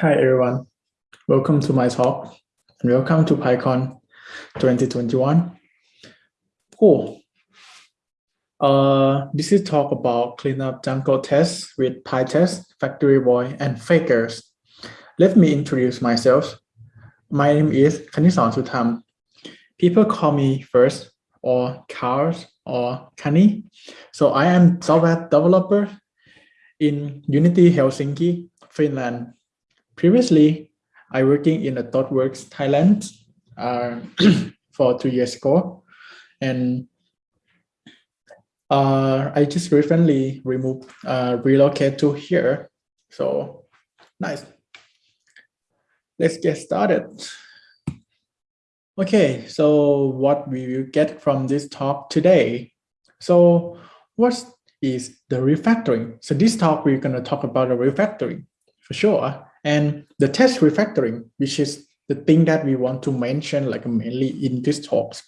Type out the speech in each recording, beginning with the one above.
Hi everyone, welcome to my talk and welcome to PyCon 2021. Cool. Uh, this is talk about cleanup Django tests with PyTest, Factory Boy, and Fakers. Let me introduce myself. My name is Kanisan Sutham. People call me first or Cars or Kani. So I am software developer in Unity Helsinki, Finland. Previously, I working in a ThoughtWorks Thailand uh, for two years ago, and uh, I just recently removed uh, relocate to here. So nice. Let's get started. Okay, so what we will get from this talk today. So what is the refactoring? So this talk we're going to talk about the refactoring for sure and the test refactoring, which is the thing that we want to mention like mainly in this talks.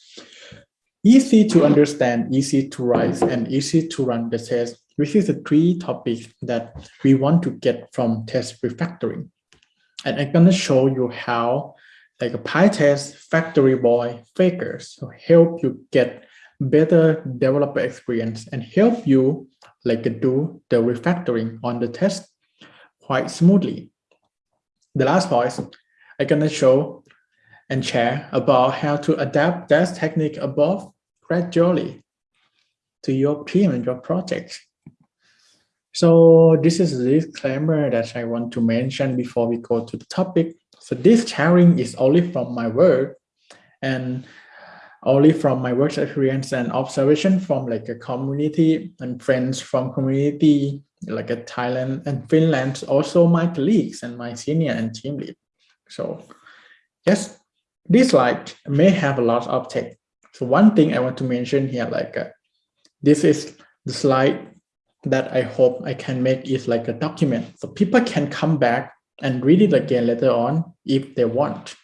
Easy to understand, easy to write, and easy to run the test, which is the three topics that we want to get from test refactoring. And I'm gonna show you how like a PyTest, Factory Boy, Fakers to help you get better developer experience and help you like do the refactoring on the test quite smoothly the last voice, I'm going to show and share about how to adapt that technique above gradually to your team and your project. So this is the disclaimer that I want to mention before we go to the topic. So this sharing is only from my work and only from my work experience and observation from like a community and friends from community like a Thailand and Finland, also my colleagues and my senior and team lead. So yes, this slide may have a lot of text. So one thing I want to mention here, like uh, this is the slide that I hope I can make is like a document. So people can come back and read it again later on if they want.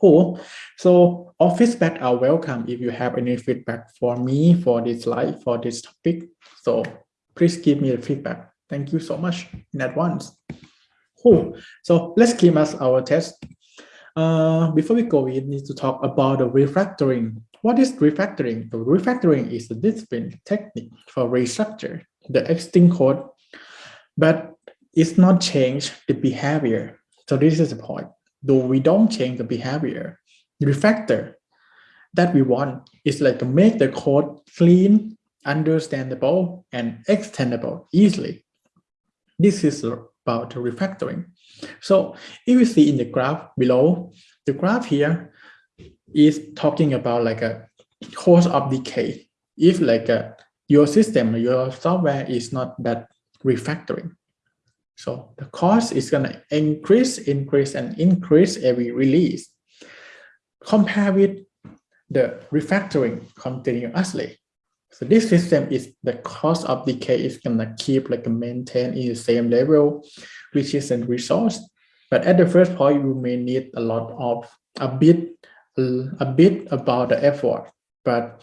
Cool. So all feedback are welcome if you have any feedback for me for this slide, for this topic. So please give me the feedback. Thank you so much in advance. Cool. So let's keep us our test. Uh, before we go, we need to talk about the refactoring. What is refactoring? The refactoring is a discipline technique for restructure the existing code, but it's not change the behavior. So this is the point. Though we don't change the behavior, the refactor that we want is like to make the code clean understandable and extendable easily. This is about refactoring. So if you see in the graph below, the graph here is talking about like a cost of decay. If like a, your system, your software is not that refactoring. So the cost is going to increase, increase, and increase every release. Compare with the refactoring continuously. So this system is the cost of decay is gonna keep like maintain in the same level, which is a resource. But at the first point, you may need a lot of a bit a bit about the effort, but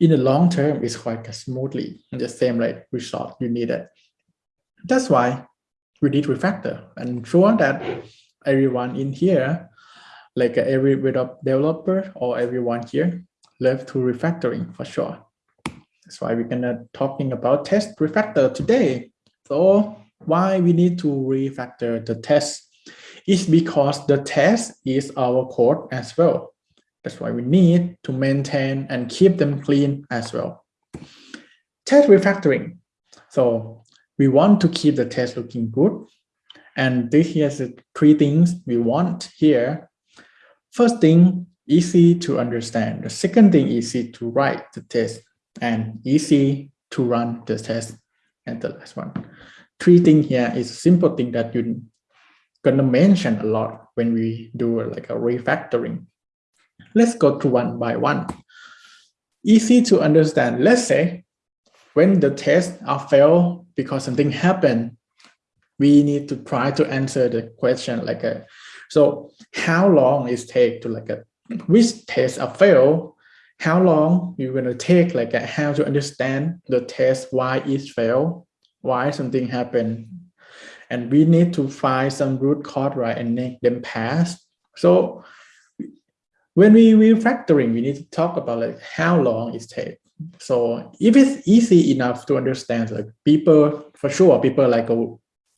in the long term, it's quite smoothly hmm. the same like result you needed. That's why we did refactor and sure that everyone in here, like every developer or everyone here, love to refactoring for sure. That's why we're gonna talking about test refactor today. So why we need to refactor the test is because the test is our code as well. That's why we need to maintain and keep them clean as well. Test refactoring. So we want to keep the test looking good. And this is the three things we want here. First thing, easy to understand. The second thing, easy to write the test and easy to run the test. And the last one. Three thing here is a simple thing that you're gonna mention a lot when we do like a refactoring. Let's go through one by one. Easy to understand. Let's say when the tests are failed because something happened, we need to try to answer the question like a, so how long it take to like a, which tests are failed how long you're going to take like how to understand the test why it failed why something happened and we need to find some root cause, right, and make them pass. So when we refactoring, we need to talk about like how long it takes. So if it's easy enough to understand, like people, for sure, people like a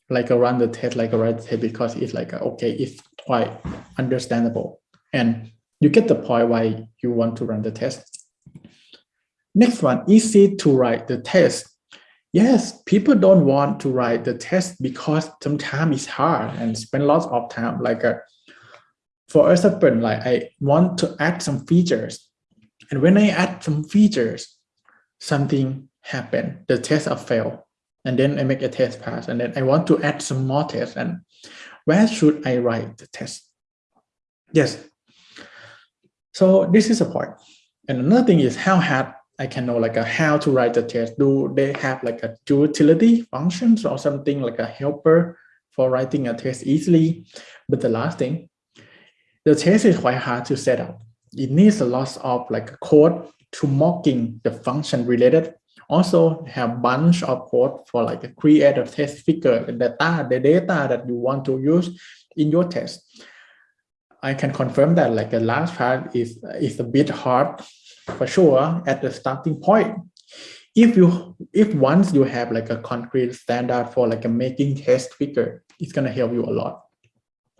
like a run the test, like a the test because it's like okay, it's quite understandable, and you get the point why you want to run the test. Next one, easy to write the test. Yes, people don't want to write the test because sometimes it's hard and spend lots of time. Like a, uh, for example, like I want to add some features. And when I add some features, something happen, the test are fail. And then I make a test pass. And then I want to add some more tests. And where should I write the test? Yes. So this is a point. And another thing is how hard I can know like a, how to write the test. Do they have like a utility functions or something like a helper for writing a test easily? But the last thing, the test is quite hard to set up. It needs a lot of like code to mocking the function related. Also have bunch of code for like a create a test figure, the data, the data that you want to use in your test. I can confirm that like the last part is is a bit hard for sure at the starting point. If you if once you have like a concrete standard for like a making test figure it's going to help you a lot.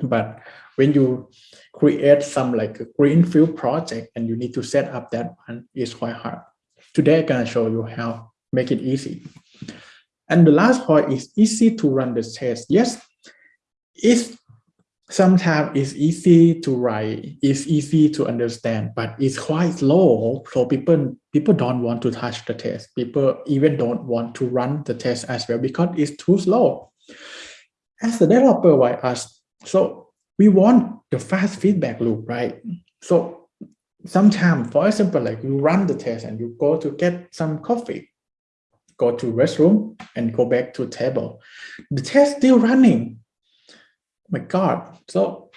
But when you create some like a greenfield project and you need to set up that one it's quite hard. Today i'm to show you how make it easy. And the last point is easy to run the test. Yes it's sometimes it's easy to write it's easy to understand but it's quite slow. So people people don't want to touch the test. People even don't want to run the test as well because it's too slow. As the developer why us? So we want the fast feedback loop right? So sometimes for example like you run the test and you go to get some coffee go to restroom and go back to table. The test still running Oh my God. So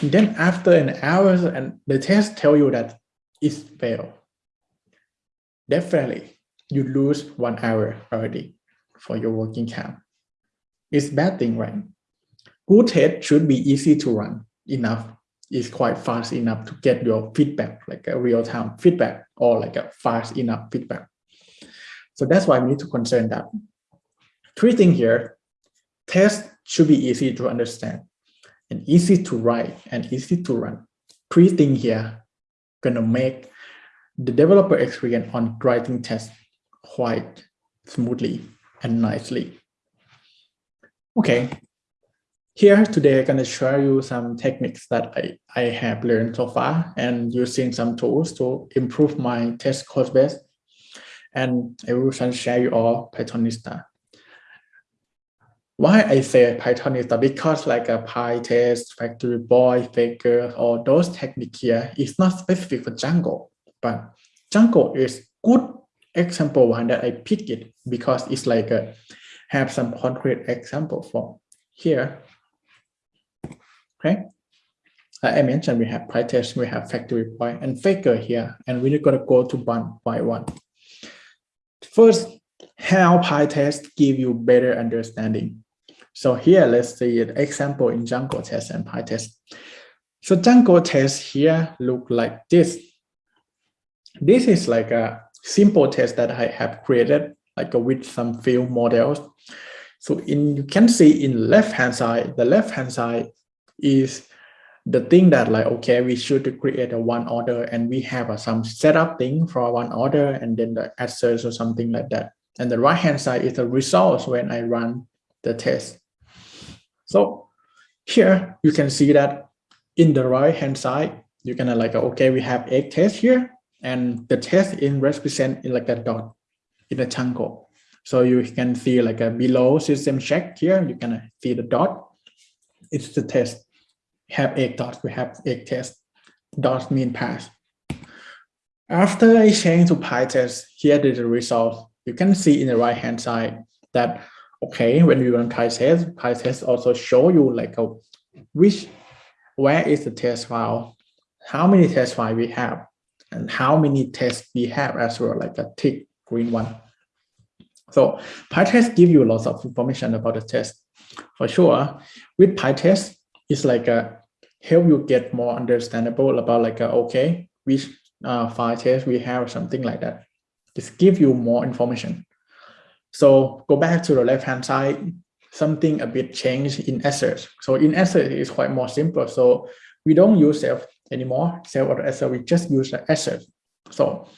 then after an hour and the test tell you that it's failed, definitely you lose one hour already for your working camp. It's bad thing, right? Good test should be easy to run enough. It's quite fast enough to get your feedback, like a real-time feedback or like a fast enough feedback. So that's why we need to concern that. Three things here, test should be easy to understand and easy to write and easy to run. Three things here gonna make the developer experience on writing tests quite smoothly and nicely. Okay, here today I'm gonna show you some techniques that I, I have learned so far and using some tools to improve my test code base. And I will share you all Pythonista why I say Python is because like a PyTest, Factory Boy, Faker, or those techniques here is not specific for Django, but Django is good example one that I pick it because it's like a, have some concrete example for here. Okay. Like I mentioned, we have PyTest, we have Factory Boy and Faker here, and we're gonna go to one by one. First, how PyTest give you better understanding so here, let's see an example in Django test and PyTest. So Django test here look like this. This is like a simple test that I have created, like with some field models. So in you can see in left hand side, the left hand side is the thing that like okay we should create a one order and we have a, some setup thing for one order and then the answers or something like that and the right hand side is the results when I run the test so here you can see that in the right hand side, you can like, okay, we have a test here and the test in represent in like a dot in a Django. So you can see like a below system check here, you can see the dot. It's the test. Have eight dots, we have eight test. Dots mean pass. After I change to PyTest, here is the result. You can see in the right hand side that okay when you run PyTest, PyTest also show you like a which where is the test file how many test file we have and how many tests we have as well like a tick green one so PyTest give you lots of information about the test for sure. With PyTest, it's like a help you get more understandable about like a, okay, which uh, file test we have, something like that. Just give you more information. So go back to the left hand side, something a bit changed in assert. So in assert is quite more simple. So we don't use self anymore, self or assert, we just use the assert. So,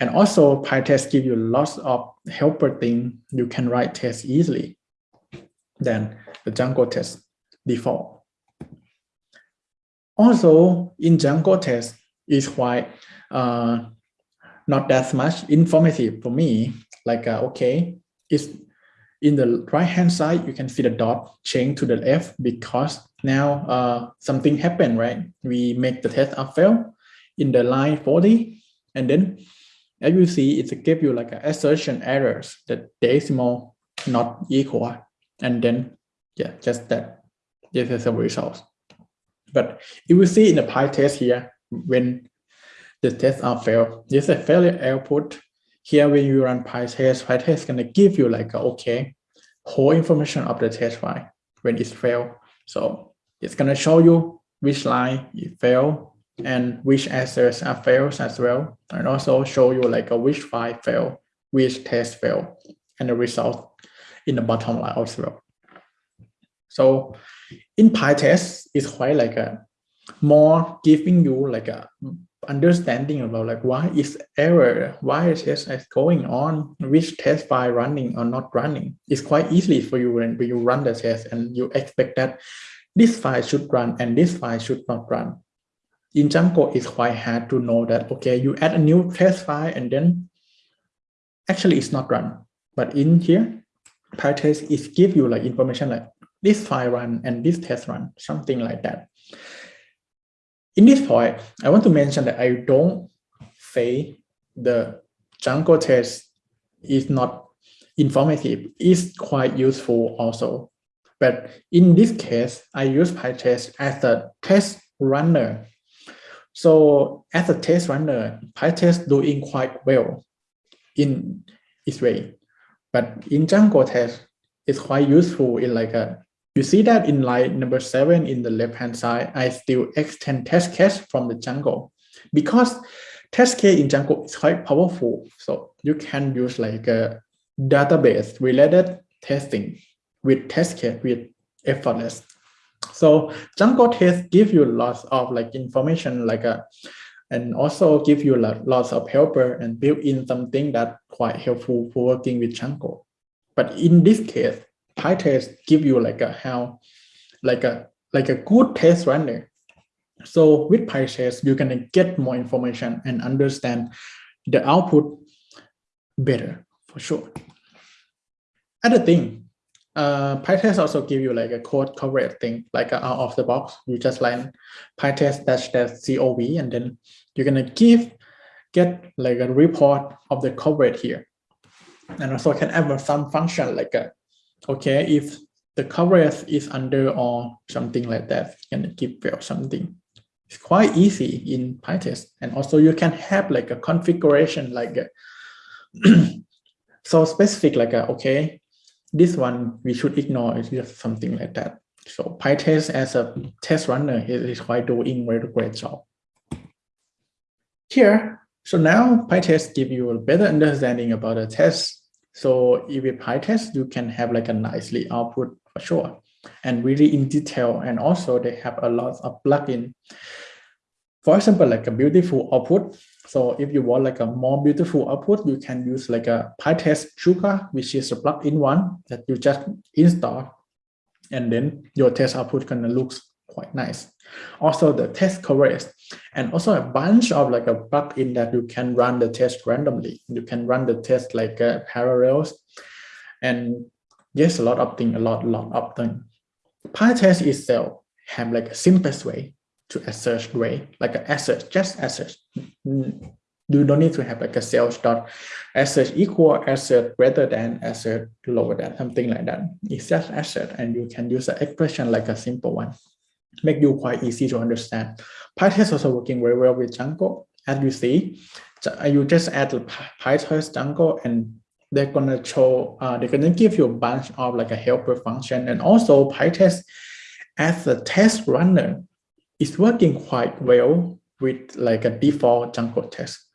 and also PyTest give you lots of helper thing. You can write tests easily than the Django test default. Also in Django test is quite uh, not that much informative for me. Like, uh, okay, it's in the right hand side, you can see the dot change to the left because now uh, something happened, right? We make the test up fail in the line 40. And then as you see, it gives you like an assertion errors, the decimal not equal. And then, yeah, just that. This is the result. But if you see in the PyTest here, when the tests are failed, this is a failure output. Here, when you run PyTest, PyTest is going to give you like, a, okay, whole information of the test file when it's failed. So it's going to show you which line it failed and which assets are failed as well. And also show you like a which file failed, which test failed, and the result in the bottom line as well. So in PyTest, it's quite like a more giving you like a understanding about like why is error, why is test is going on, which test file running or not running. It's quite easy for you when, you run the test and you expect that this file should run and this file should not run. In Django, it's quite hard to know that, okay, you add a new test file and then actually it's not run. But in here, PyTest is give you like information like this file run and this test run, something like that. In this point, I want to mention that I don't say the Django test is not informative. It's quite useful also. But in this case, I use PyTest as a test runner. So as a test runner, PyTest doing quite well in its way. But in Django test, it's quite useful in like a you see that in line number seven in the left hand side, I still extend test case from the Django because test case in Django is quite powerful. So you can use like a database related testing with test case with effortless. So Django test give you lots of like information like a and also give you lots of helper and build in something that quite helpful for working with Django. But in this case, PyTest give you like a how, like a like a good test runner. So with PyTest, you can get more information and understand the output better for sure. Other thing, uh, PyTest also give you like a code coverage thing, like out of the box. You just line PyTest dash dash COV, and then you're gonna give get like a report of the coverage here. And also can have some function like a okay, if the coverage is under or something like that, you can give fail something. It's quite easy in PyTest. And also you can have like a configuration like a so specific like a, okay, this one we should ignore it's just something like that. So PyTest as a test runner is quite doing very great job. Here, so now PyTest give you a better understanding about the test so if you PyTest, you can have like a nicely output for sure and really in detail. And also they have a lot of plugin. For example, like a beautiful output. So if you want like a more beautiful output, you can use like a PyTest Sugar, which is a plugin one that you just install. And then your test output gonna looks quite nice. Also the test coverage and also a bunch of like a plugin that you can run the test randomly. You can run the test like uh, parallels and yes, a lot of things, a lot, lot of things. PyTest itself have like a simplest way to assert way, like an assert, just assert. You don't need to have like a sales dot assert equal assert greater than assert lower than something like that. It's just assert and you can use an expression like a simple one make you quite easy to understand. PyTest is also working very well with Django. As you see, you just add PyTest Django and they're gonna show, uh, they're gonna give you a bunch of like a helper function and also PyTest as a test runner is working quite well with like a default Django test.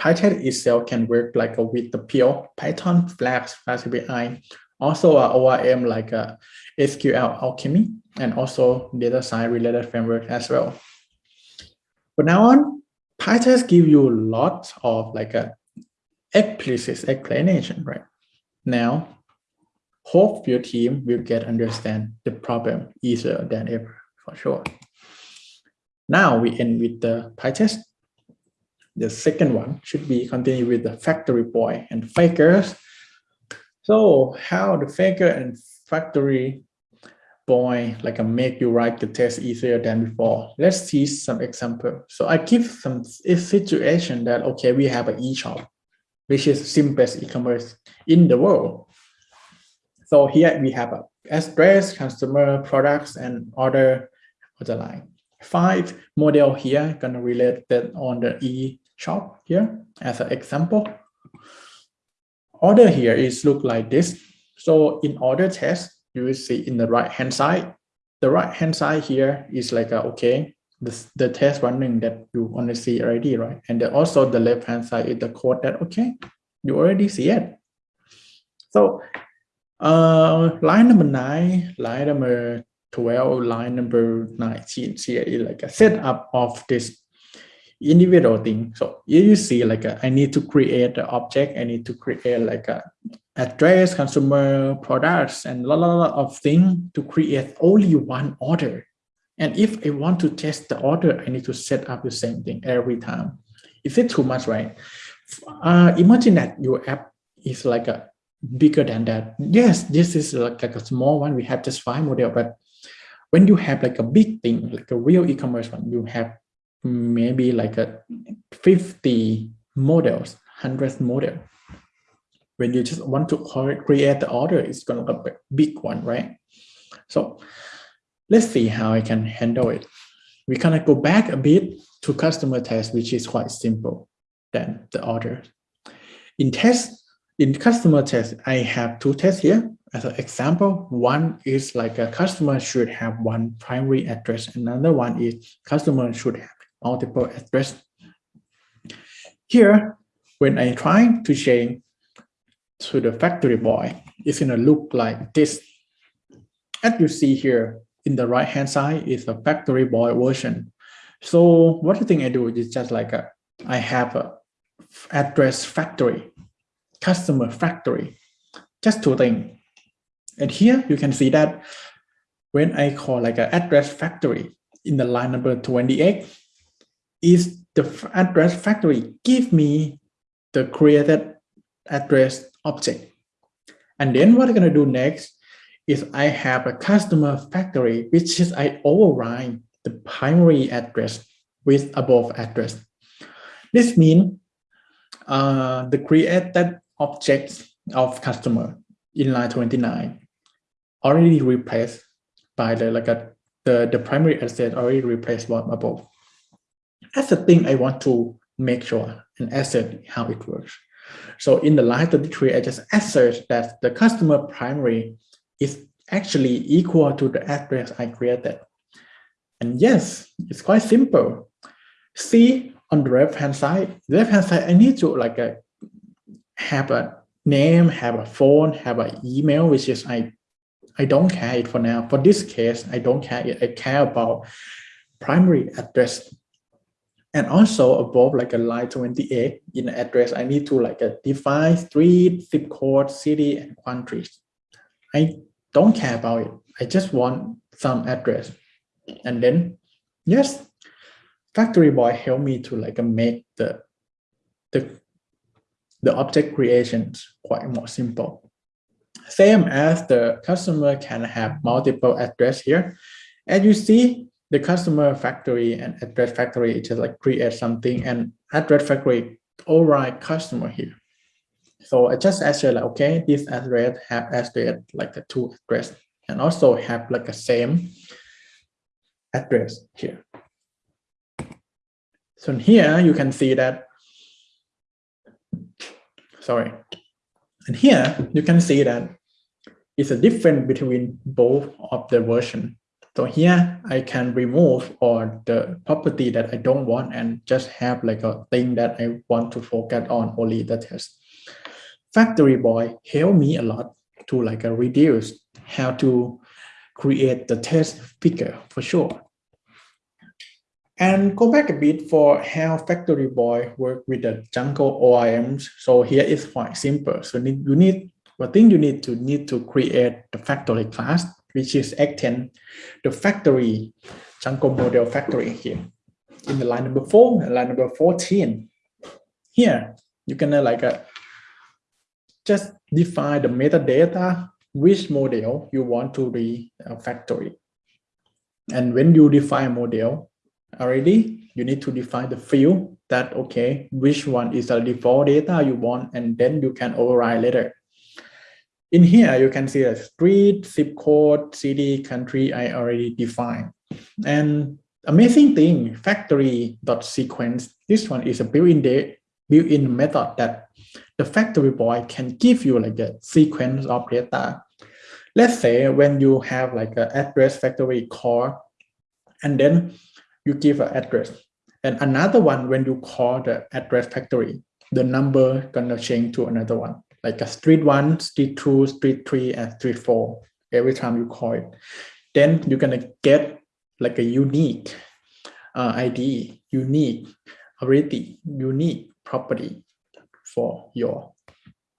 PyTest itself can work like a, with the pure Python Flask Flask API, also a ORM like a SQLAlchemy, and also data science related framework as well. But now on, PyTest give you lots of like uh, a explicit explanation, right? Now, hope your team will get understand the problem easier than ever for sure. Now we end with the PyTest. The second one should be continue with the factory boy and fakers. So how the faker and factory boy like a make you write the test easier than before. Let's see some example. So I give some situation that okay we have an e-shop, which is simplest e-commerce in the world. So here we have a address, customer, products, and order the line. Five model here gonna relate that on the e-shop here as an example. Order here is look like this. So in order test, you will see in the right hand side, the right hand side here is like a, okay, this, the test running that you to see already, right? And then also the left hand side is the code that, okay, you already see it. So uh, line number nine, line number 12, line number 19 here is like a setup of this individual thing. So you see like a, I need to create the object, I need to create like a address, consumer products, and a lot, lot of things to create only one order. And if I want to test the order, I need to set up the same thing every time. Is it too much, right? Uh, imagine that your app is like a bigger than that. Yes, this is like, like a small one. We have just five model, but when you have like a big thing, like a real e-commerce one, you have maybe like a 50 models, 100 model. When you just want to create the order, it's going to be a big one, right? So let's see how I can handle it. We kind of go back a bit to customer test, which is quite simple than the order. In test, in customer test, I have two tests here as an example. One is like a customer should have one primary address. Another one is customer should have multiple address. Here, when I try to change to the factory boy, it's gonna look like this. As you see here, in the right hand side is a factory boy version. So what the thing I do is just like a, I have a address factory, customer factory, just two things. And here you can see that when I call like an address factory in the line number 28, is the address factory give me the created address object. And then what I'm going to do next is I have a customer factory, which is I override the primary address with above address. This means uh, the created objects of customer in line 29 already replaced by the like a, the the primary asset already replaced one above. That's the thing I want to make sure and assert how it works. So in the line 33, I just assert that the customer primary is actually equal to the address I created. And yes, it's quite simple. See on the left hand side, left hand side, I need to like a, have a name, have a phone, have an email, which is I I don't care it for now. For this case, I don't care it. I care about primary address. And also above like a line 28 in the address, I need to like a define street, zip code, city, and countries. I don't care about it. I just want some address. And then, yes, Factory Boy help me to like make the, the, the object creations quite more simple. Same as the customer can have multiple address here. As you see the customer factory and address factory it just like create something and address factory override customer here. So I just actually like, okay, this address have address like the two address and also have like a same address here. So here you can see that sorry. And here you can see that it's a difference between both of the version. So here I can remove or the property that I don't want and just have like a thing that I want to focus on only the test. Factory Boy helped me a lot to like a reduce how to create the test figure for sure. And go back a bit for how Factory Boy work with the Django ORMs. So here is quite simple. So you need one thing you need to need to create the factory class which is extend the factory Django model factory here. In the line number four line number 14 here you can uh, like uh, just define the metadata which model you want to be a factory. And when you define a model already you need to define the field that okay which one is the default data you want and then you can override later in here, you can see a street, zip code, city, country, I already defined. And amazing thing, factory dot sequence. This one is a built-in built-in method that the factory boy can give you like a sequence of data. Let's say when you have like an address factory call, and then you give an address. And another one, when you call the address factory, the number gonna change to another one like a street one, street two, street three, and street four every time you call it. Then you're gonna get like a unique uh, ID, unique already unique property for your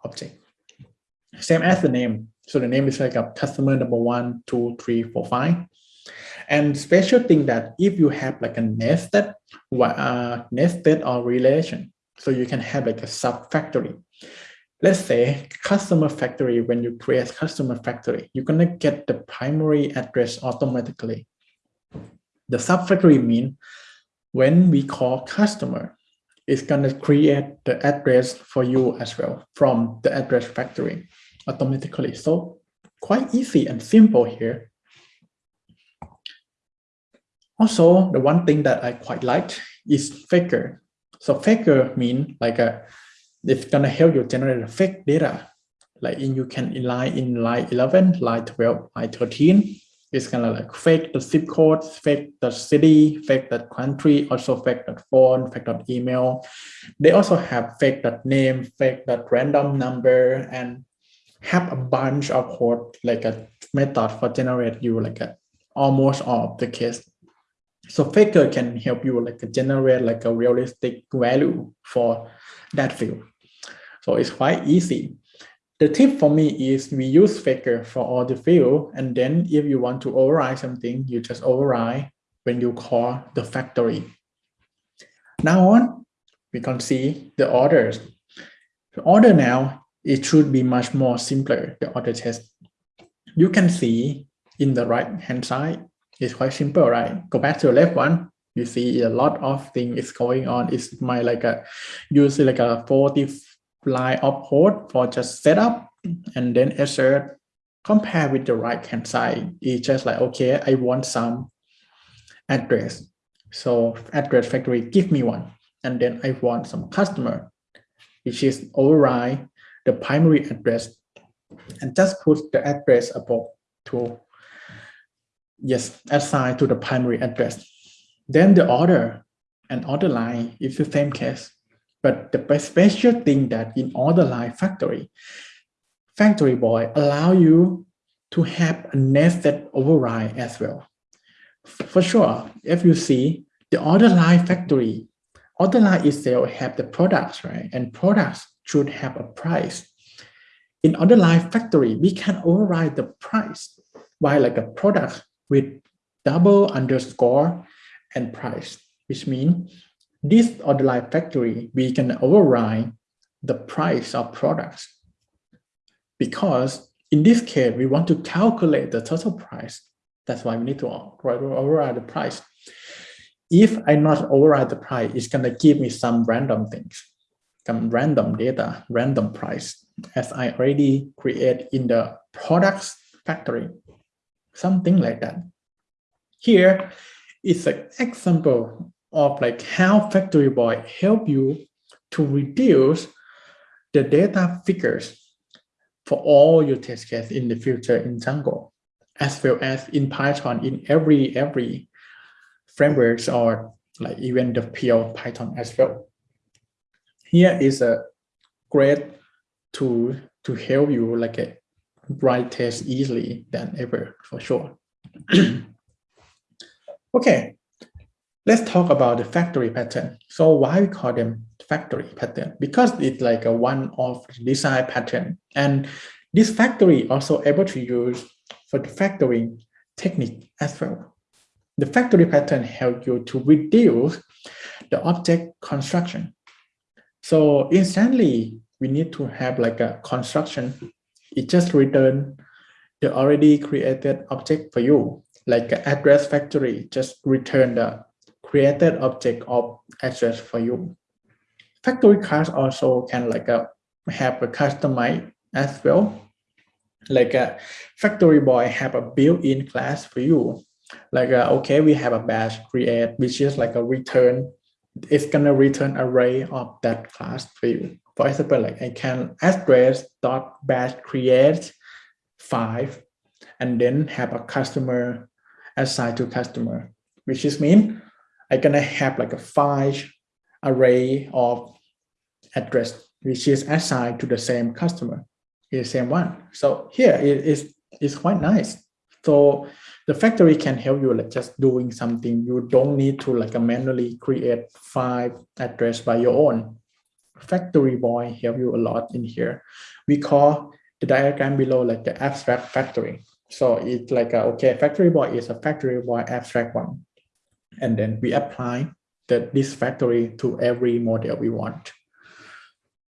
object. Same as the name. So the name is like a customer number one, two, three, four, five. And special thing that if you have like a nested, uh, nested or relation, so you can have like a sub factory let's say customer factory, when you create customer factory, you're going to get the primary address automatically. The subfactory mean when we call customer, it's going to create the address for you as well from the address factory automatically. So quite easy and simple here. Also, the one thing that I quite like is faker. So faker mean like a it's gonna help you generate fake data. Like in you can in line in line 11, line 12, line 13. It's gonna like fake the zip code, fake the city, fake the country, also fake the phone, fake the email. They also have fake that name, fake that random number, and have a bunch of code like a method for generate you like a almost all of the case. So Faker can help you like generate like a realistic value for that field. So it's quite easy. The tip for me is we use Faker for all the field. And then if you want to override something, you just override when you call the factory. Now on, we can see the orders. The order now, it should be much more simpler, the order test. You can see in the right hand side, it's quite simple, right? Go back to the left one, you see a lot of things is going on. It's my like a usually like a 40 line of code for just setup and then assert compare with the right hand side it's just like okay i want some address. So address factory give me one. And then i want some customer which is override the primary address and just put the address above to yes assign to the primary address. Then the order and order line is the same case but the special thing that in order line factory, factory boy allow you to have a nested override as well. For sure, if you see the order line factory, order line itself have the products, right? And products should have a price. In order line factory, we can override the price by like a product with double underscore and price, which means this order line factory, we can override the price of products because in this case, we want to calculate the total price. That's why we need to override the price. If I not override the price, it's going to give me some random things, some random data, random price, as I already create in the products factory, something like that. Here is an example of like how Factory Boy help you to reduce the data figures for all your test case in the future in Django, as well as in Python in every every frameworks or like even the pure Python as well. Here is a great tool to help you like a write test easily than ever for sure. okay, let's talk about the factory pattern. So why we call them factory pattern? Because it's like a one-off design pattern. And this factory also able to use for the factoring technique as well. The factory pattern help you to reduce the object construction. So instantly, we need to have like a construction. It just return the already created object for you, like address factory, just return the created object of address for you. Factory class also can like a, have a customize as well. Like a factory boy have a built-in class for you. Like a, okay, we have a batch create, which is like a return. It's gonna return array of that class for you. For example, like I can address dot batch create five, and then have a customer assigned to customer, which is mean I'm gonna have like a five array of address which is assigned to the same customer, the same one. So here it is is quite nice. So the factory can help you like just doing something. You don't need to like manually create five address by your own. Factory boy help you a lot in here. We call the diagram below like the abstract factory. So it's like a, okay, factory boy is a factory boy abstract one and then we apply the, this factory to every model we want.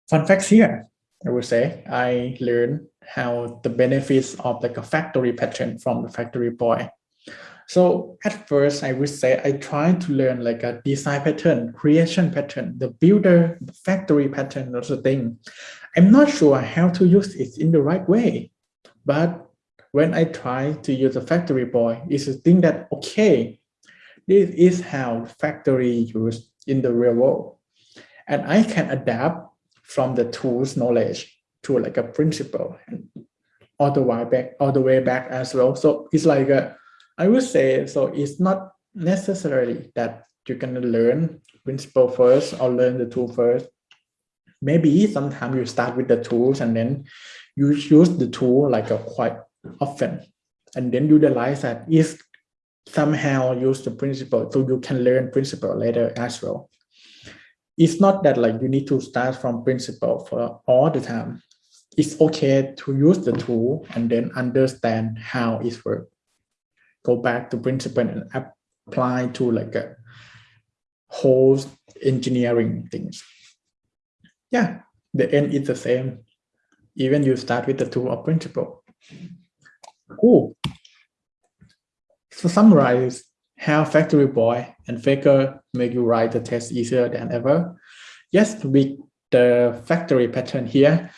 Fun facts here, I would say, I learned how the benefits of like a factory pattern from the factory boy. So at first, I would say I tried to learn like a design pattern, creation pattern, the builder, factory pattern, or the thing. I'm not sure how to use it in the right way, but when I try to use a factory boy, it's a thing that, okay, this is how factory used in the real world. And I can adapt from the tools knowledge to like a principle and all the way back, all the way back as well. So it's like a, I would say, so it's not necessarily that you're gonna learn principle first or learn the tool first. Maybe sometimes you start with the tools and then you use the tool like a quite often. And then you realize that if somehow use the principle so you can learn principle later as well. It's not that like you need to start from principle for all the time. It's okay to use the tool and then understand how it works. Go back to principle and apply to like a whole engineering things. Yeah the end is the same. Even you start with the tool or principle. Cool to summarize how Factory Boy and Faker make you write the test easier than ever, yes, with the factory pattern here,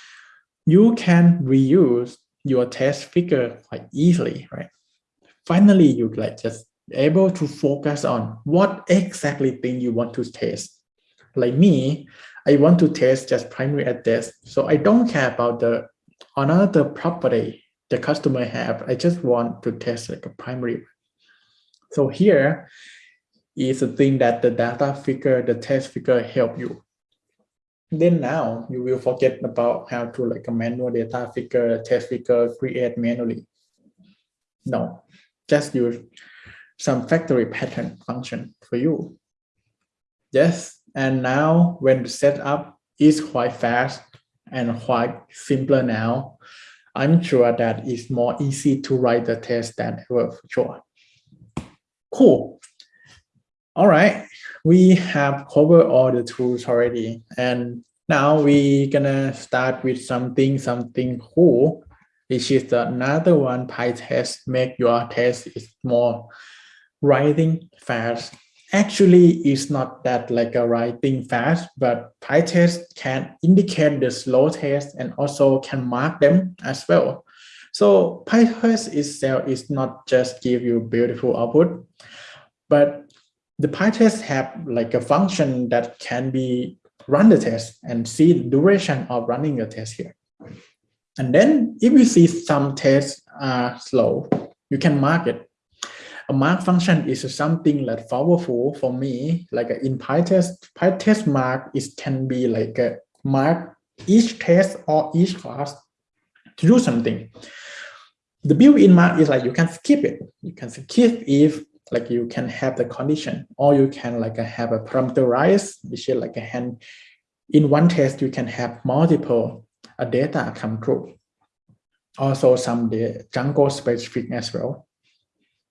you can reuse your test figure quite easily, right? Finally, you like just able to focus on what exactly thing you want to test. Like me, I want to test just primary address, so I don't care about the another property the customer have. I just want to test like a primary so here is the thing that the data figure, the test figure help you. Then now you will forget about how to like a manual data figure, test figure, create manually. No, just use some factory pattern function for you. Yes, and now when the setup is quite fast and quite simpler now, I'm sure that it's more easy to write the test than ever for sure. Cool. All right, we have covered all the tools already. And now we're gonna start with something, something cool, which is another one, PyTest, make your test is more writing fast. Actually, it's not that like a writing fast, but PyTest can indicate the slow test and also can mark them as well. So PyTest itself is not just give you beautiful output, but the PyTest have like a function that can be run the test and see the duration of running the test here. And then if you see some tests are slow, you can mark it. A mark function is something like powerful for me, like in PyTest, PyTest mark is can be like a mark each test or each class to do something. The built-in mark is like you can skip it. You can skip if like you can have the condition or you can like have a parameterize, which is like a hand. In one test, you can have multiple uh, data come through. Also some the Django specific as well.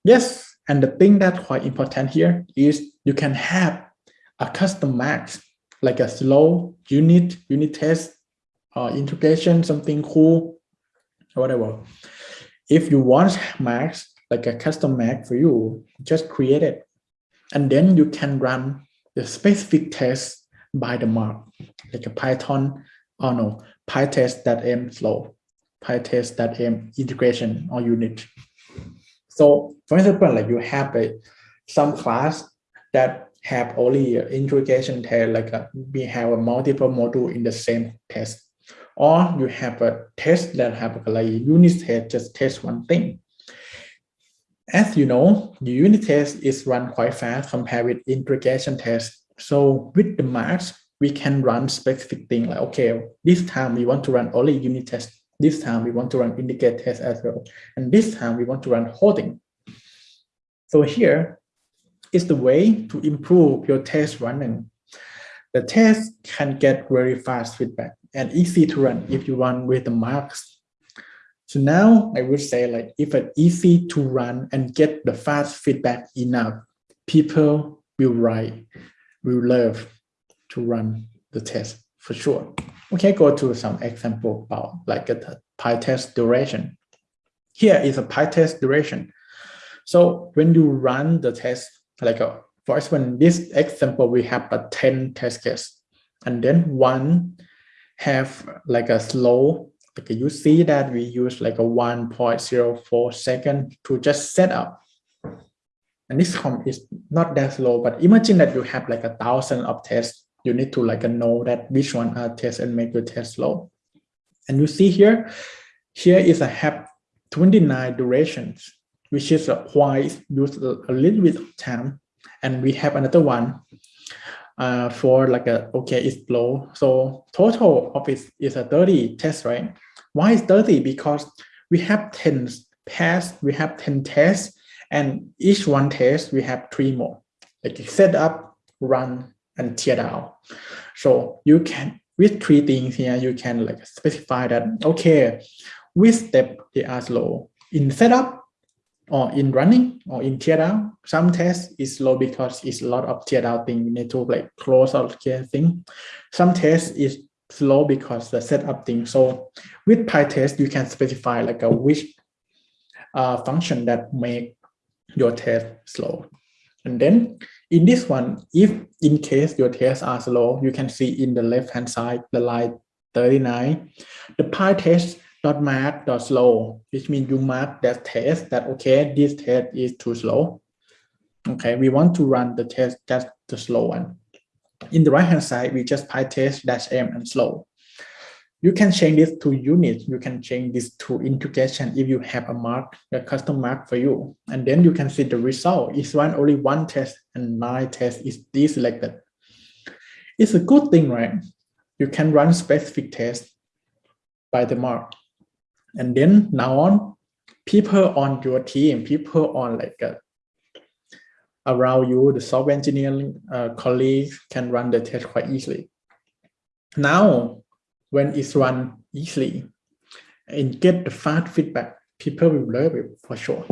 Yes, and the thing that's quite important here is you can have a custom max, like a slow unit, unit test, or integration, something cool, whatever. If you want max, like a custom Mac for you, just create it. And then you can run the specific test by the mark, like a Python, or no, pytest.m slow, pytest.m integration or unit. So for example, like you have a some class that have only integration test, like a, we have a multiple module in the same test, or you have a test that have like unit test, just test one thing. As you know, the unit test is run quite fast compared with integration test. So with the marks, we can run specific thing like, okay, this time we want to run only unit test. This time we want to run indicate test as well. And this time we want to run holding. So here is the way to improve your test running. The test can get very fast feedback and easy to run if you run with the marks so now I would say like if it's easy to run and get the fast feedback enough, people will write, will love to run the test for sure. Okay, go to some example about like a PyTest duration. Here is a PyTest duration. So when you run the test, like a, for example, in this example, we have a 10 test case and then one have like a slow like you see that we use like a 1.04 second to just set up. And this comp is not that slow, but imagine that you have like a thousand of tests. You need to like know that which one are tests and make your test slow. And you see here, here is a have 29 durations, which is a quite use a little bit of time. And we have another one uh, for like a, okay, it's low. So total of it is a 30 test, right? Why is 30? Because we have 10 pass, we have 10 tests, and each one test, we have three more. Like set up, run, and tear down. So you can, with three things here, you can like specify that, okay, which step they are slow. In setup, or in running or in teardown. Some tests is slow because it's a lot of teardown thing. You need to like close out care thing. Some tests is slow because the setup thing. So with PyTest, you can specify like a which uh, function that make your test slow. And then in this one, if in case your tests are slow, you can see in the left hand side, the line 39, the PyTest dot mark dot slow, which means you mark that test that okay, this test is too slow. Okay, we want to run the test that's the slow one. In the right hand side, we just PyTest dash m and slow. You can change this to units. You can change this to integration if you have a mark, a custom mark for you. And then you can see the result is run only one test and nine tests is deselected. It's a good thing, right? You can run specific tests by the mark. And then now on, people on your team, people on like uh, around you, the software engineering uh, colleagues can run the test quite easily. Now, when it's run easily and get the fast feedback, people will love it for sure.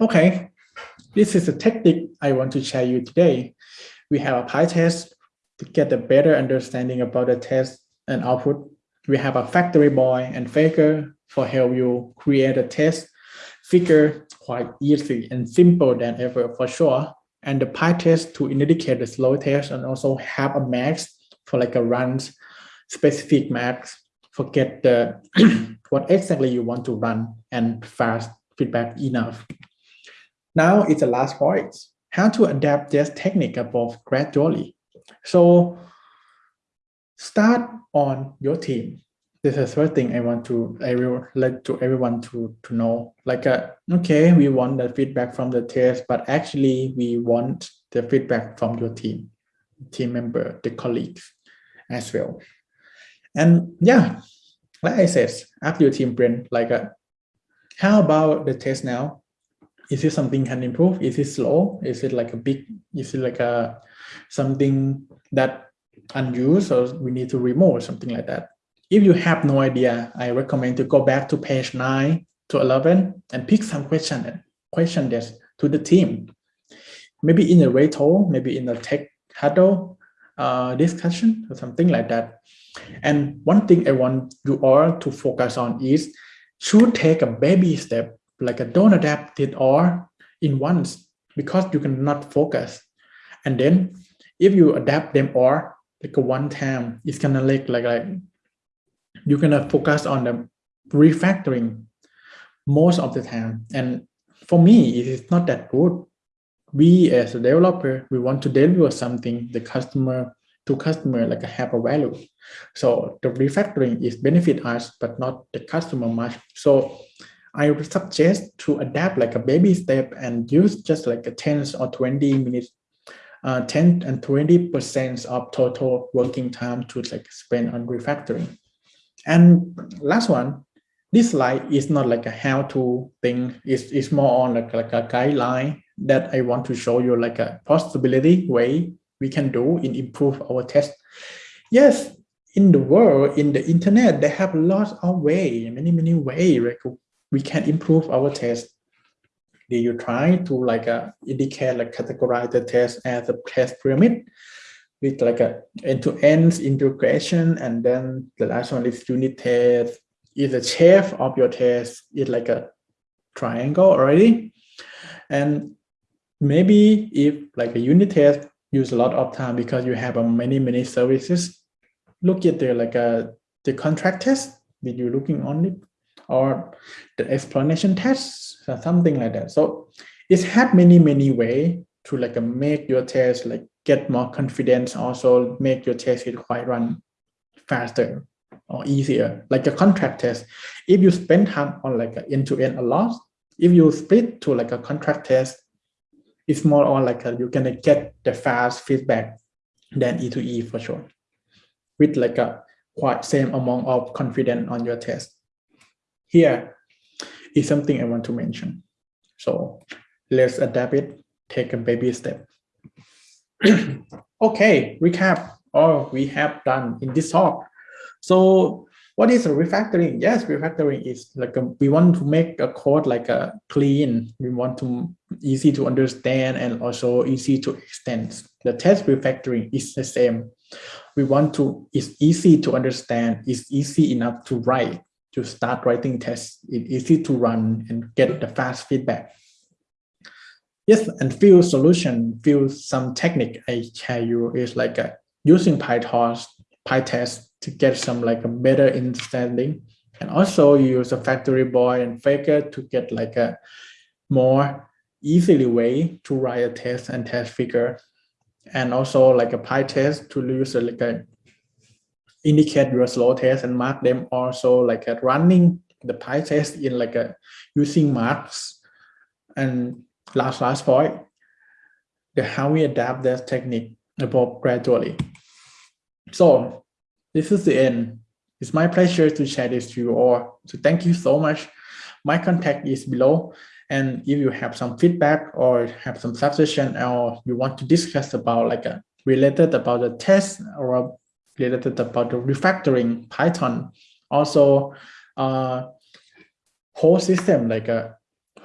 Okay, this is a technique I want to share you today. We have a PyTest to get a better understanding about the test and output we have a factory boy and faker for help you create a test fixture quite easy and simple than ever for sure. And the PyTest to indicate the slow test and also have a max for like a runs specific max forget the what exactly you want to run and fast feedback enough. Now it's the last point, how to adapt this technique above gradually. So start on your team. This is first thing I want to I will let to everyone to to know. Like uh, okay we want the feedback from the test but actually we want the feedback from your team team member the colleagues as well. And yeah like I said ask your team friend like uh, how about the test now? Is it something can improve? Is it slow? Is it like a big is it like a something that unused or we need to remove or something like that if you have no idea, I recommend to go back to page 9 to 11 and pick some question, question this to the team. Maybe in a retro, maybe in a tech huddle uh, discussion or something like that. And one thing I want you all to focus on is should take a baby step, like a don't adapt it all in once because you cannot focus. And then if you adapt them all like one time, it's gonna like like like you're gonna focus on the refactoring most of the time. And for me, it is not that good. We as a developer, we want to deliver something the customer to customer like a have a value. So the refactoring is benefit us, but not the customer much. So I would suggest to adapt like a baby step and use just like a 10 or 20 minutes, uh, 10 and 20 percent of total working time to like spend on refactoring. And last one, this slide is not like a how-to thing. It's, it's more on like, like a guideline that I want to show you like a possibility way we can do in improve our test. Yes, in the world, in the internet, they have lots of way, many, many way like we can improve our test. You try to like uh, indicate like categorize the test as a test pyramid? with like a end-to-end -end integration and then the last one is unit test? Is the shape of your test is like a triangle already? And maybe if like a unit test use a lot of time because you have a many many services look at the like a the contract test. That you're looking on it or the explanation tests something like that. So it had many many way to like a make your test like get more confidence also make your test quite run faster or easier. Like a contract test if you spend time on like end-to-end -end a lot if you split to like a contract test it's more on like uh, a, you're gonna get the fast feedback than E2E for sure with like a quite same amount of confidence on your test here is something I want to mention so let's adapt it take a baby step okay, recap all we have done in this talk. So what is refactoring? Yes, refactoring is like a, we want to make a code like a clean. We want to easy to understand and also easy to extend. The test refactoring is the same. We want to, it's easy to understand, it's easy enough to write, to start writing tests, it's easy to run and get the fast feedback. Yes, and few solution, few some technique I share you is like a, uh, using PyTorch, PyTest to get some like a better understanding. And also use a factory boy and Faker to get like a more easily way to write a test and test fixture. And also like a PyTest to use like a indicate your slow test and mark them also like a running the PyTest in like a using marks. And last last point the how we adapt this technique evolve gradually. So this is the end. It's my pleasure to share this to you all. So thank you so much. My contact is below. And if you have some feedback or have some suggestion or you want to discuss about like a related about the test or related about the refactoring python also uh whole system like a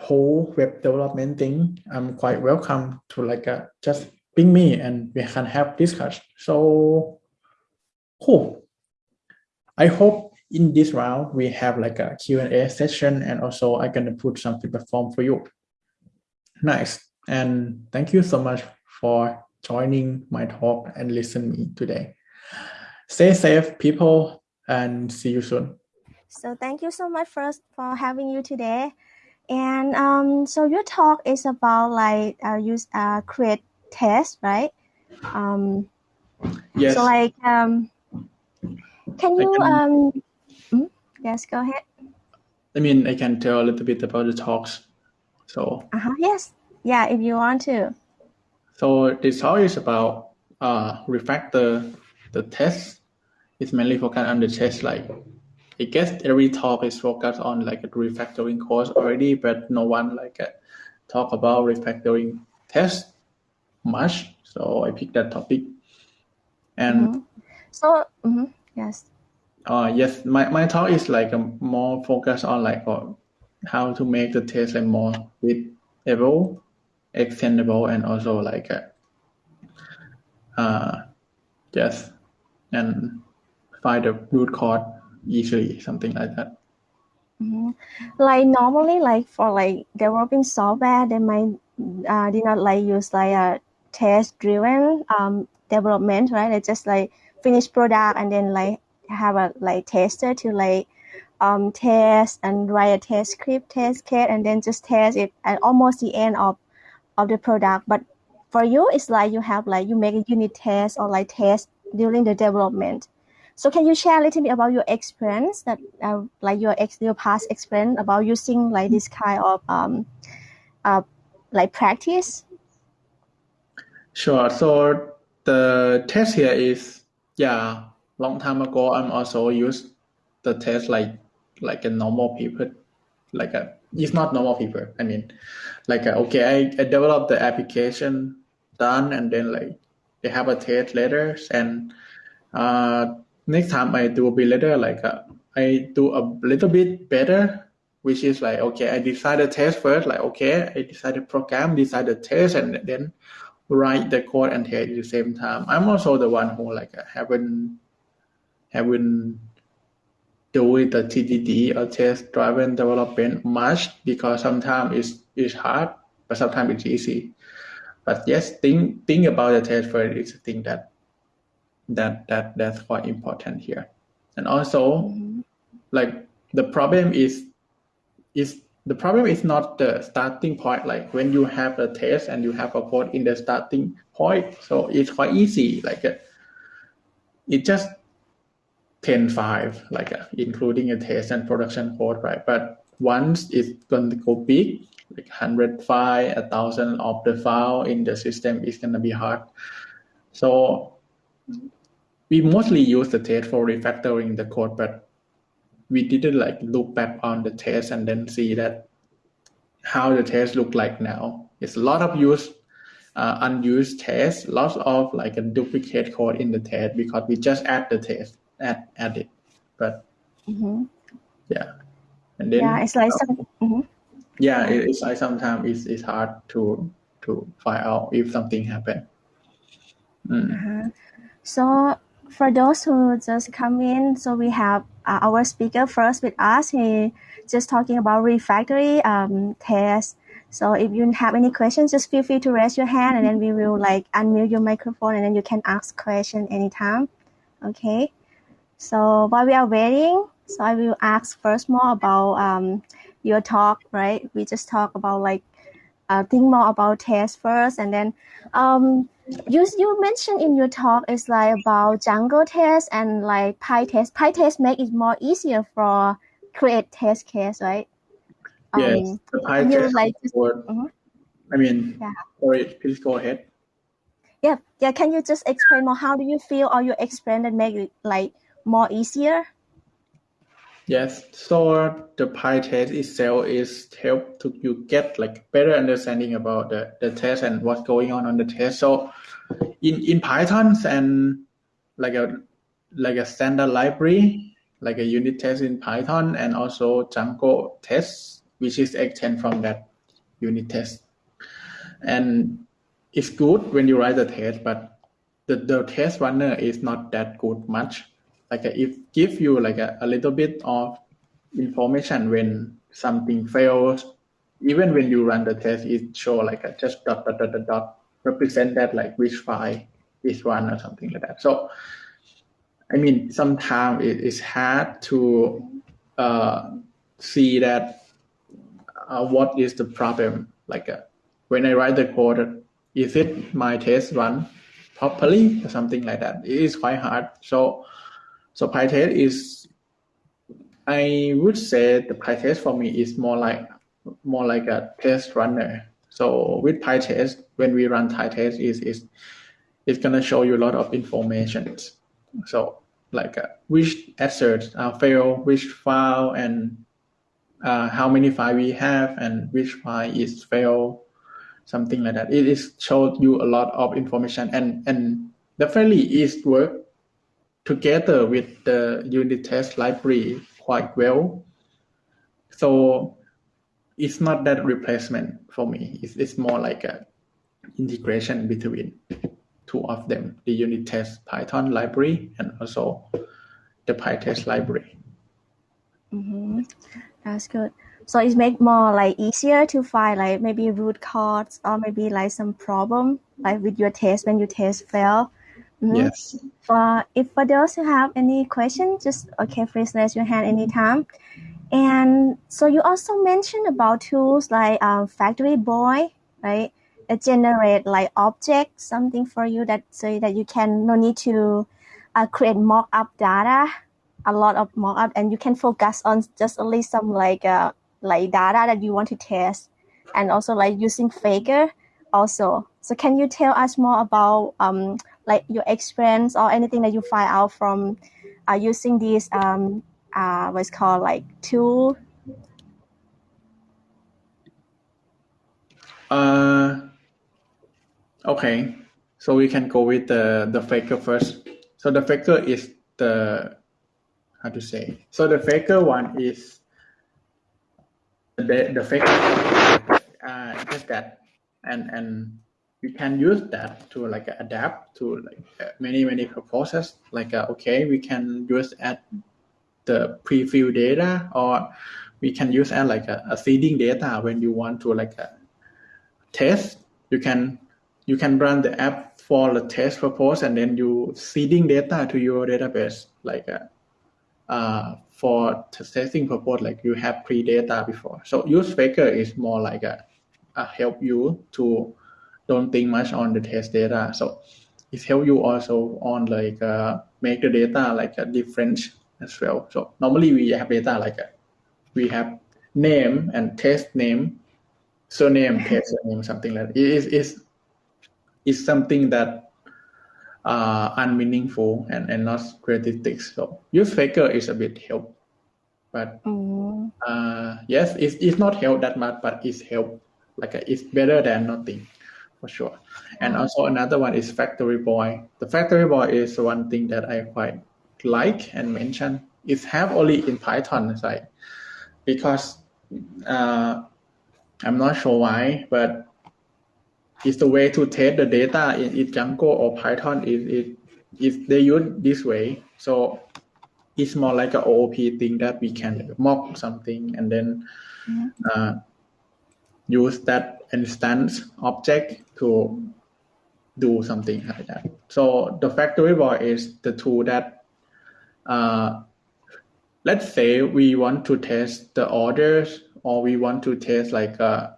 whole web development thing, I'm quite welcome to like uh, just ping me and we can have discussion. So cool. I hope in this round we have like a Q&A session and also I'm gonna put some feedback form for you. Nice. And thank you so much for joining my talk and listen me today. Stay safe, people, and see you soon. So thank you so much first for having you today. And um, so your talk is about like uh, use uh, create test, right? Um, yes. So like um, Can you can- um? mm, Yes, go ahead. I mean, I can tell a little bit about the talks. So, Uh huh. Yes. Yeah, if you want to. so this talk is about uh, refactor the test. is mainly focused on the test. Like, I guess every talk is focused on like a refactoring course already, but no one like uh, talk about refactoring test much. So I picked that topic. And Mhm. So mhm, yes. Uh, yes, my, my talk is like a more focused on like uh, how to make the test like more readable, extendable, and also like uh, uh, yes, and find the root cause easily, something like that. Mhm. Like normally, like for like developing software, they might uh, did not like use like a test driven um development, right? They just like finish product and then like have a like tester to like um test and write a test script, test case, and then just test it at almost the end of of the product. But for you, it's like you have like you make a unit test or like test during the development. So can you share a little bit about your experience that uh, like your ex your past experience about using like this kind of um uh like practice? Sure. So the test here is yeah, long time ago I'm also used the test like like a normal paper, like a it's not normal paper. I mean, like a, okay, I, I developed the application done and then like they have a test later and uh next time I do a bit later like uh, I do a little bit better which is like okay I decide the test first like okay I decide the program decide the test and then write the code and test at the same time. I'm also the one who like haven't haven't do the TDD or test driven development much because sometimes it's it's hard, but sometimes it's easy. But yes, think think about the test first is a thing that that that that's quite important here. And also like the problem is is the problem is not the starting point. Like when you have a test and you have a code in the starting point so it's quite easy. Like uh, it just 10 5 like uh, including a test and production code right? But once it's going to go big like 100 file a thousand of the file in the system is going to be hard so we mostly use the test for refactoring the code but we didn't like look back on the test and then see that how the test look like now. It's a lot of use uh, unused tests, lots of like a duplicate code in the test because we just add the test, add add it. But Mhm. yeah, and then Yeah, it's like some. mhm. Yeah, it, it's like sometimes it's, it's hard to to find out if something happened. Mm. Uh-huh. So for those who just come in, so we have uh, our speaker first with us. He just talking about refactory um, test. So if you have any questions, just feel free to raise your hand, and then we will like unmute your microphone, and then you can ask question anytime. Okay. So while we are waiting, so I will ask first more about um, your talk, right? We just talk about like uh, think more about test first, and then um, you you mentioned in your talk is like about Django test and like PyTest. PyTest make it more easier for create test case, right? Yes, Um, the you PyTest like just, code. Mhm. I mean, Yeah. sorry, please go ahead. yeah, yeah. Can you just explain more? How do you feel, or your experience that make it like more easier? Yes, so the PyTest itself is help to you get like better understanding about the, the test and what's going on on the test. So in in Python and like a like a standard library, like a unit test in Python and also Django tests, which is extend from that unit test. And it's good when you write the test, but the, the test runner is not that good much like uh, if give you like a, a little bit of information when something fails even when you run the test it show like a just dot dot dot dot, dot represent that like which file is run or something like that. So i mean sometimes it is hard to uh, see that uh, what is the problem. Like uh, when i write the code is it my test run properly or something like that? It is quite hard. So So PyTest is, I would say the PyTest for me is more like more like a test runner. So with PyTest, when we run PyTest, is is it's gonna show you a lot of information. So like uh, which asserts uh, fail, which file, and uh, how many file we have, and which file is fail, something like that. It is showed you a lot of information, and and definitely is work together with the unit test library quite well. So it's not that replacement for me. It's, it's more like a integration between two of them, the unit test Python library and also the PyTest library. Mm-hmm. That's good. So it make more like easier to find like maybe root cause or maybe like some problem like with your test when you test fail. Mm-hmm. Yes. For if for those who have any question, just okay, please raise your hand anytime. And so you also mentioned about tools like uh, Factory Boy, right? That generate like object something for you that so that you can no need to uh, create mock-up data, a lot of mock-up, and you can focus on just only some like uh, like data that you want to test, and also like using Faker also. So can you tell us more about um, like your experience or anything that you find out from uh, using these um, uh, what's called like tool? Uh, okay, so we can go with the the faker first. So the faker is the how to say. So the faker one is the the faker uh, just that, and and you can use that to like adapt to like many many purposes. Like uh, okay, we can use at the pre-fill data or we can use as like a, a seeding data when you want to like a test you can you can run the app for the test purpose and then you seeding data to your database like a, uh, for testing purpose like you have pre-data before so use faker is more like a, a help you to don't think much on the test data so it help you also on like uh, make the data like a difference as well. So normally we have data like a, we have name and test name, surname, test name, something like that. It is is is something that uh, unmeaningful and, and not statistics. So use faker is a bit help, but mm. uh, yes, it's, it's not help that much, but it's help. Like a, it's better than nothing, for sure. And also another one is Factory Boy. The Factory Boy is one thing that I quite like and mention It's have only in Python side because uh, I'm not sure why, but it's the way to test the data in, in Django or Python is it is they use this way. So it's more like a OOP thing that we can mock something and then uh, use that instance object to do something like that. So the factory boy is the tool that uh, let's say we want to test the orders or we want to test like uh,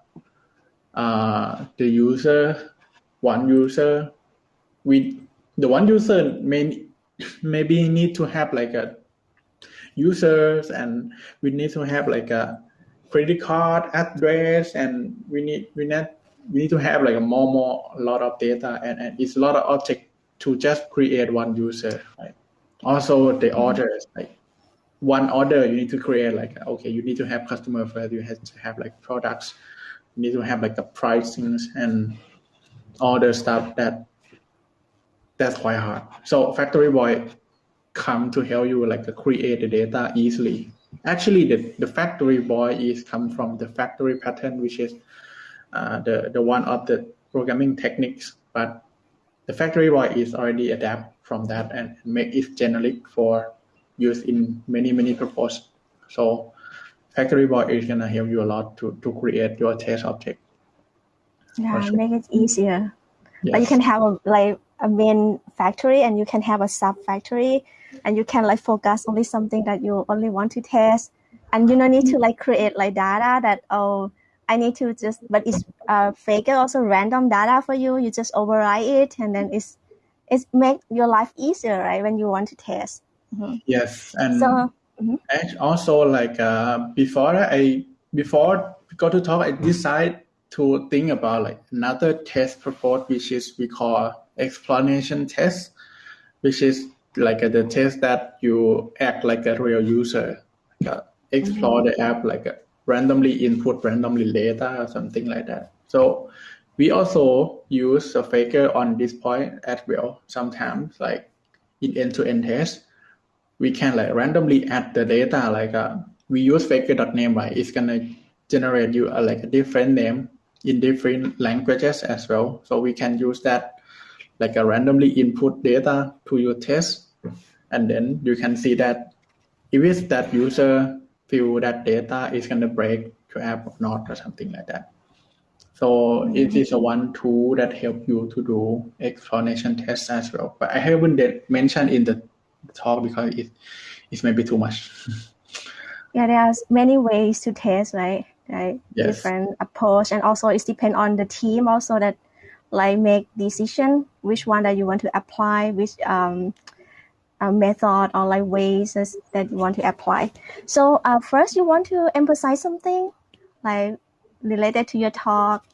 uh, the user, one user. We the one user may maybe need to have like a users and we need to have like a credit card address and we need we need we need to have like a more more lot of data and, and it's a lot of object to just create one user right? Also the orders like one order you need to create like okay you need to have customer first you have to have like products you need to have like the pricings and all the stuff that that's quite hard. So factory boy come to help you like create the data easily actually the, the factory boy is come from the factory pattern which is uh, the the one of the programming techniques. But the factory boy is already adapt from that and make it generic for use in many many purpose. So factory boy is gonna help you a lot to to create your test object. Yeah sure. make it easier. Yes. but you can have a like a main factory and you can have a sub factory and you can like focus only something that you only want to test and you don't need to like create like data that oh I need to just, but it's uh, fake also random data for you. You just override it, and then it's it's make your life easier, right? When you want to test. Yes, and So, mhm. and also like uh, before I before we go to talk, I decide to think about like another test report which is we call explanation test, which is like uh, the test that you act like a real user, like, uh, explore the app like uh, randomly input randomly data or something like that. So we also use a faker on this point as well. Sometimes like in end-to-end test, we can like randomly add the data like uh, we use faker.name right it's gonna generate you a, like a different name in different languages as well so we can use that like a randomly input data to your test and then you can see that if it's that user feel that data is gonna break your app or not or something like that so it is a one tool that help you to do explanation tests as well but i haven't mentioned in the talk because it it's maybe too much. yeah, there are many ways to test, right? Right, Yes. different approach, and also it's depend on the team also that like make decision which one that you want to apply, which um, uh, method or like ways that you want to apply. So uh, first, you want to emphasize something like related to your talk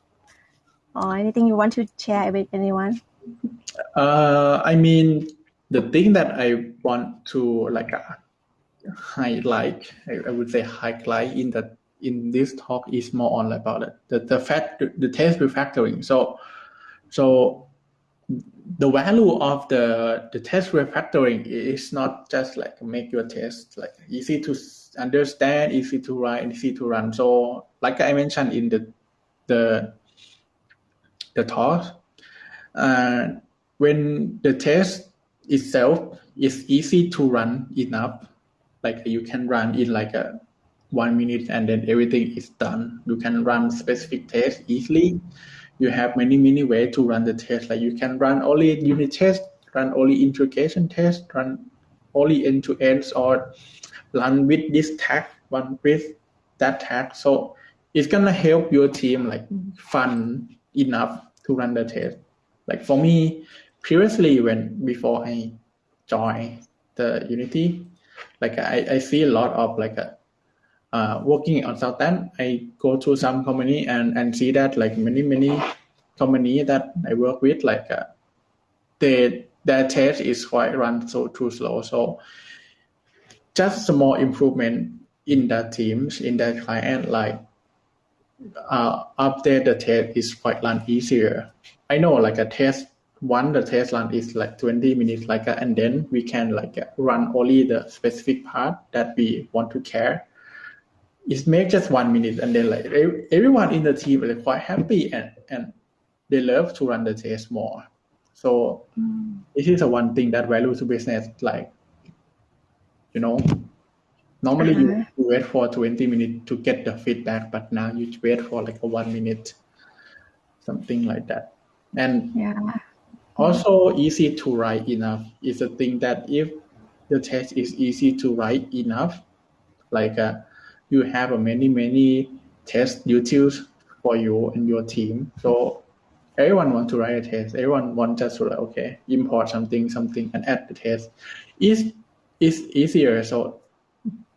or anything you want to share with anyone. Uh, I mean, the thing that I want to like uh, highlight, I, I would say highlight in the in this talk is more on about the the fact the test refactoring. So so the value of the the test refactoring is not just like make your test like easy to understand, easy to write, easy to run. So like I mentioned in the the the talk, uh, when the test itself is easy to run enough, like you can run in like a one minute and then everything is done. You can run specific tests easily. You have many many ways to run the test. Like you can run only unit test, run only integration test, run only end to ends, or run with this tag, run with that tag. So it's gonna help your team like fun enough to run the test. Like for me, previously when before I joined the Unity, like I, I see a lot of like a uh, working on Southend, I go to some company and, and see that like many many company that I work with, like uh, they their test is quite run so too slow. So just small improvement in the teams in the client, like uh, update the test is quite run easier. I know like a test one the test run is like 20 minutes like and then we can like run only the specific part that we want to care it makes just one minute and then like ev- everyone in the team is quite happy and and they love to run the test more so this is the one thing that value to business like you know normally you, Uh-huh. you wait for 20 minutes to get the feedback but now you wait for like a one minute something like that and Yeah. also easy to write enough is a thing that if the test is easy to write enough like uh, you have a many many test utils for you and your team. So everyone want to write a test. Everyone want just to like okay import something something and add the test. Is is easier. So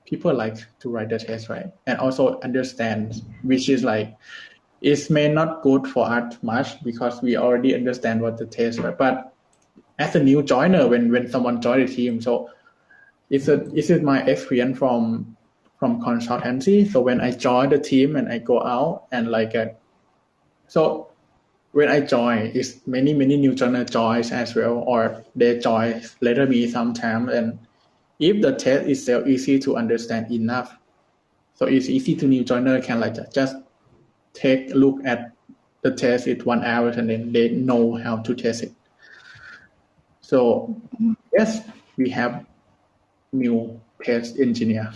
people like to write the test right? And also understand which is like it may not good for us much because we already understand what the test right? But as a new joiner when when someone join the team so it's a this is my experience from from consultancy so when i join the team and i go out and like uh, so when i join it's many many new joiner joins as well or they join later me sometime and if the test is so easy to understand enough so it's easy to new joiner can like just take a look at the test it one hour and then they know how to test it. So yes we have new test engineer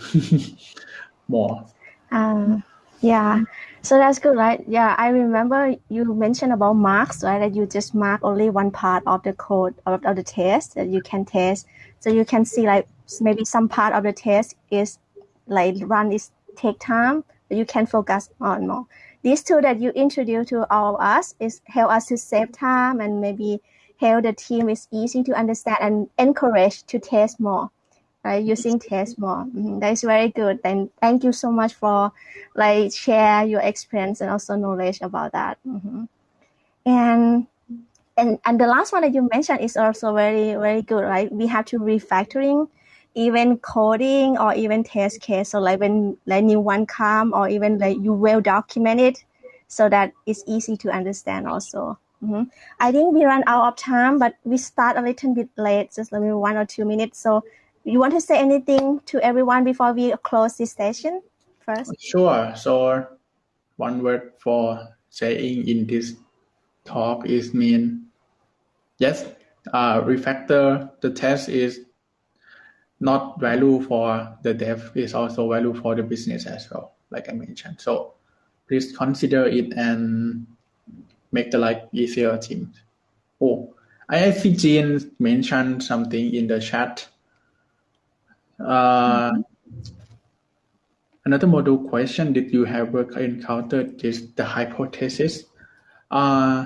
more Uh, yeah. So that's good, right? Yeah, I remember you mentioned about marks, right? That you just mark only one part of the code of, of the test that you can test. So you can see like maybe some part of the test is like run is take time, but you can focus on more. This tool that you introduce to all of us is help us to save time and maybe help the team is easy to understand and encourage to test more. Right? Using test more. Mhm, That is very good. And thank you so much for like share your experience and also knowledge about that. Mhm. And and and the last one that you mentioned is also very very good, right? We have to refactoring even coding or even test case. So like when like new one come or even like you well document it so that it's easy to understand also. Mhm. I think we run out of time, but we start a little bit late, just maybe one or two minutes. So you want to say anything to everyone before we close this session first? Sure. So one word for saying in this talk is mean yes, uh, refactor the test is not value for the dev is also value for the business as well, like I mentioned. So please consider it and make the life easier team. Oh, I see Jean mentioned something in the chat. Uh, Another model question that you have encountered is the hypothesis. Uh,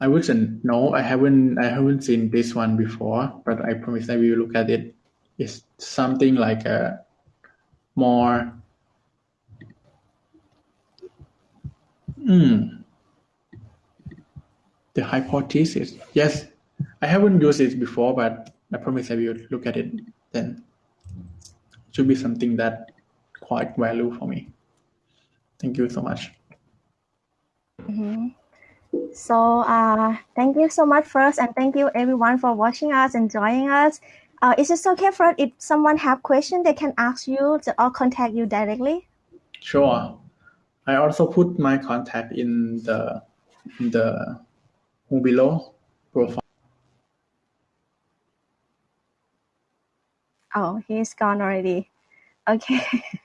I wouldn't know. I haven't I haven't seen this one before, but I promise I will look at it. It's something like a more hmm, the hypothesis. Yes, I haven't used it before, but I promise I will look at it then. It Should be something that quite value for me. Thank you so much. Mhm. So uh, thank you so much first, and thank you everyone for watching us and joining us. Uh, is it okay for if someone have question, they can ask you to- or contact you directly? Sure. I also put my contact in the in the below profile. Oh, he's gone already. Okay.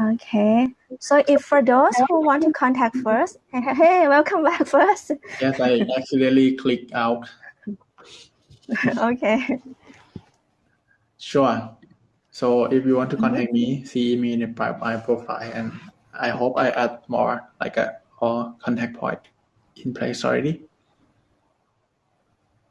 Okay. So if for those who want to contact first, hey, welcome back first. Yes, I accidentally clicked out. okay. Sure. So if you want to mm-hmm. contact me, see me in the my profile, and I hope I add more like a or contact point in place already.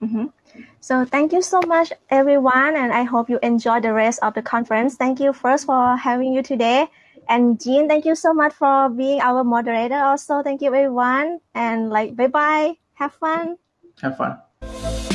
Mhm. So thank you so much, everyone, and I hope you enjoy the rest of the conference. Thank you first for having you today. And Jean, thank you so much for being our moderator also. Thank you, everyone. And like, bye bye. Have fun. Have fun.